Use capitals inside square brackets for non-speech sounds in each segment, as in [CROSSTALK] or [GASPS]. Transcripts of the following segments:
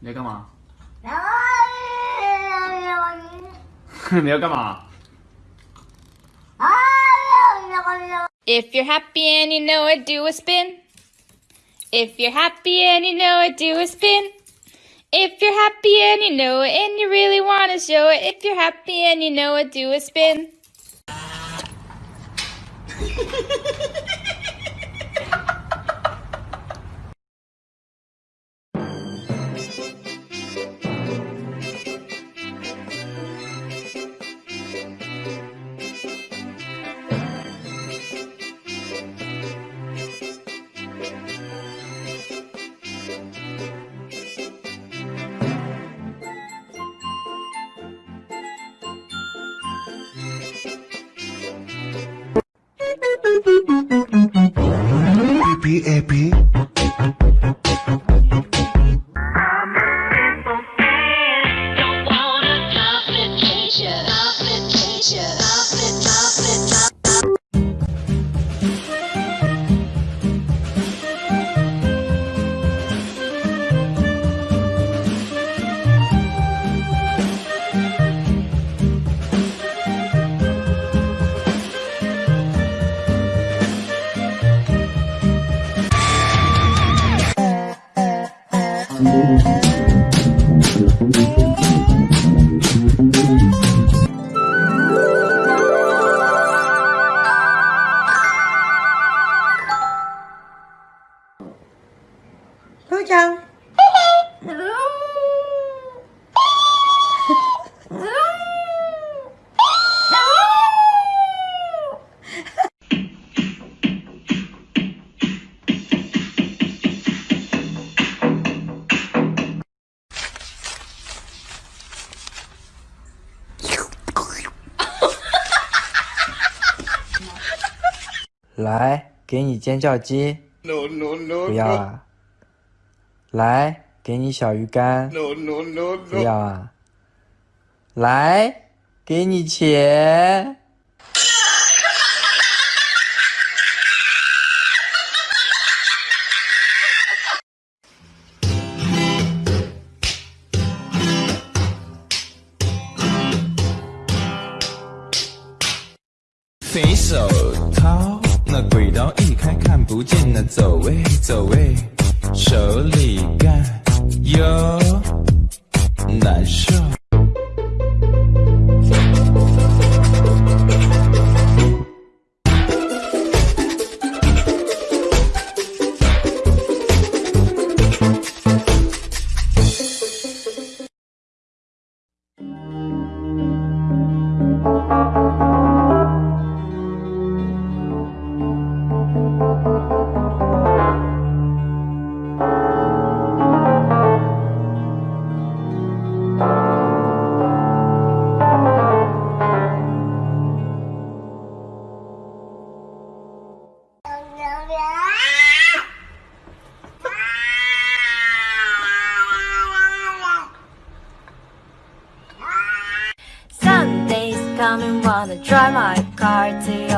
你在干嘛？你要干嘛？ If [LAUGHS] you're happy and you know it, do a spin. If you're happy and you know it, do a spin. If you're happy and you know it and you really want to show it, if you're happy and you know it, do a spin. [LAUGHS] Thank 来，给你尖叫鸡。No no no 不要啊。来，给你小鱼干。no no no 不要啊。来，给你钱。肥手掏，那轨道一开看不见，那走位走位，手里干哟难受。Drive my car to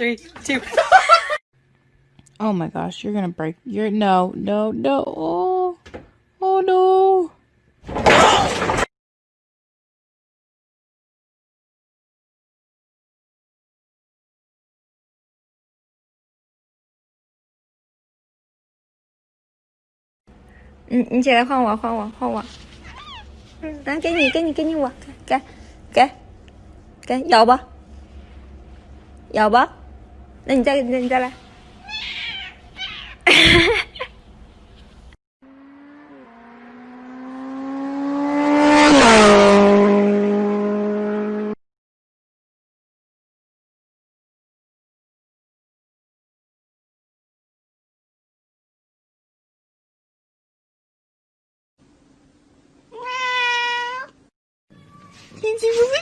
Three, two. [LAUGHS] oh my gosh, you're gonna break. You're no, no, no. Oh, oh no.你你起来换我，换我，换我。嗯，来给你，给你，给你我，给给给咬吧，咬吧。 那你再，那你再来。天气不会。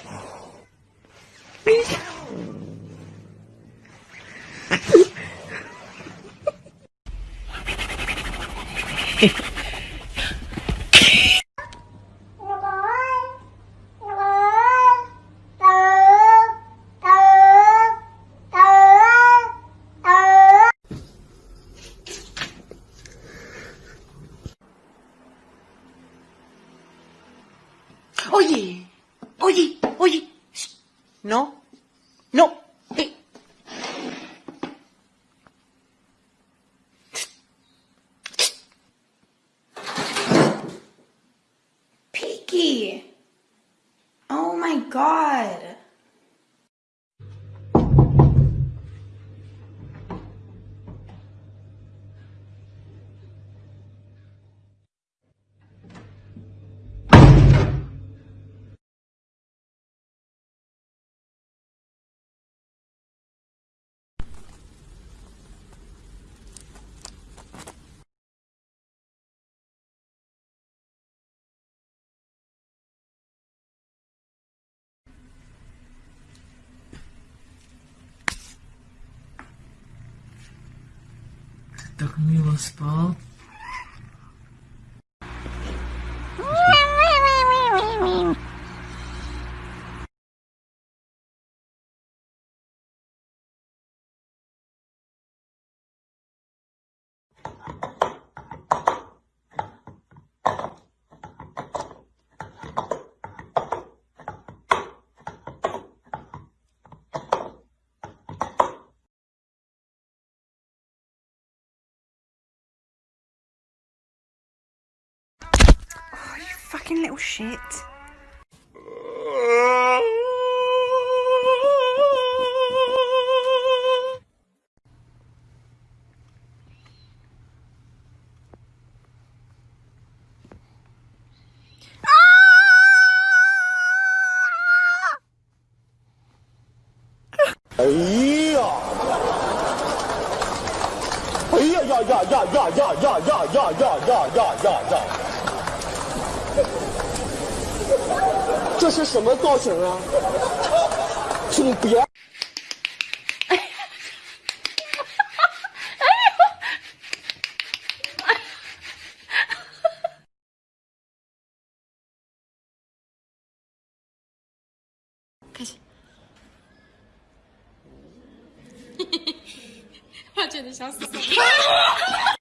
так мило спал. Fucking little shit. 这是什么造型啊？挺别，[LAUGHS] 我真的想死。[LAUGHS]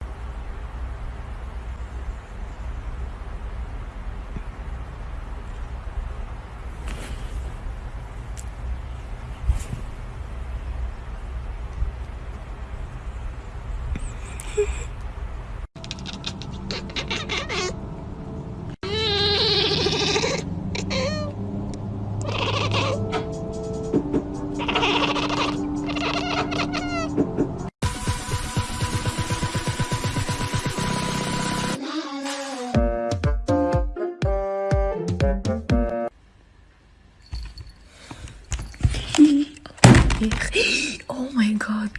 [GASPS] Oh my god.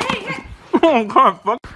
Hey! Oh god, fuck.